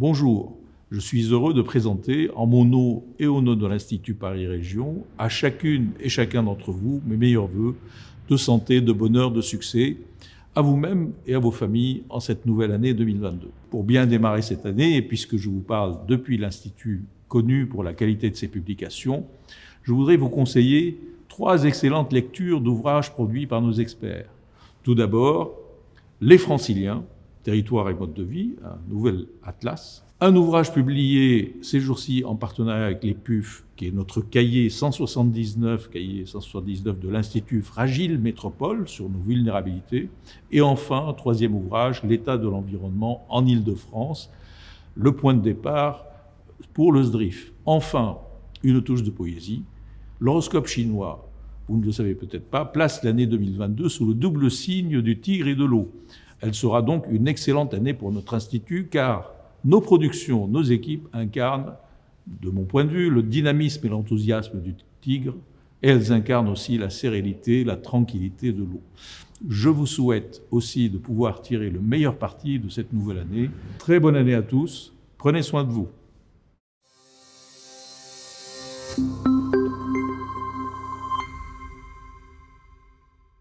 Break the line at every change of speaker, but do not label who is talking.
Bonjour, je suis heureux de présenter, en mon nom et au nom de l'Institut Paris Région, à chacune et chacun d'entre vous mes meilleurs voeux de santé, de bonheur, de succès, à vous-même et à vos familles en cette nouvelle année 2022. Pour bien démarrer cette année, et puisque je vous parle depuis l'Institut connu pour la qualité de ses publications, je voudrais vous conseiller trois excellentes lectures d'ouvrages produits par nos experts. Tout d'abord, Les Franciliens, Territoire et mode de vie, un nouvel atlas. Un ouvrage publié ces jours-ci en partenariat avec les PUF, qui est notre cahier 179, cahier 179 de l'Institut Fragile Métropole sur nos vulnérabilités. Et enfin, un troisième ouvrage, L'état de l'environnement en Ile-de-France, le point de départ pour le SDRIF. Enfin, une touche de poésie. L'horoscope chinois, vous ne le savez peut-être pas, place l'année 2022 sous le double signe du tigre et de l'eau. Elle sera donc une excellente année pour notre institut car nos productions, nos équipes incarnent, de mon point de vue, le dynamisme et l'enthousiasme du tigre et elles incarnent aussi la sérénité, la tranquillité de l'eau. Je vous souhaite aussi de pouvoir tirer le meilleur parti de cette nouvelle année. Très bonne année à tous, prenez soin de vous.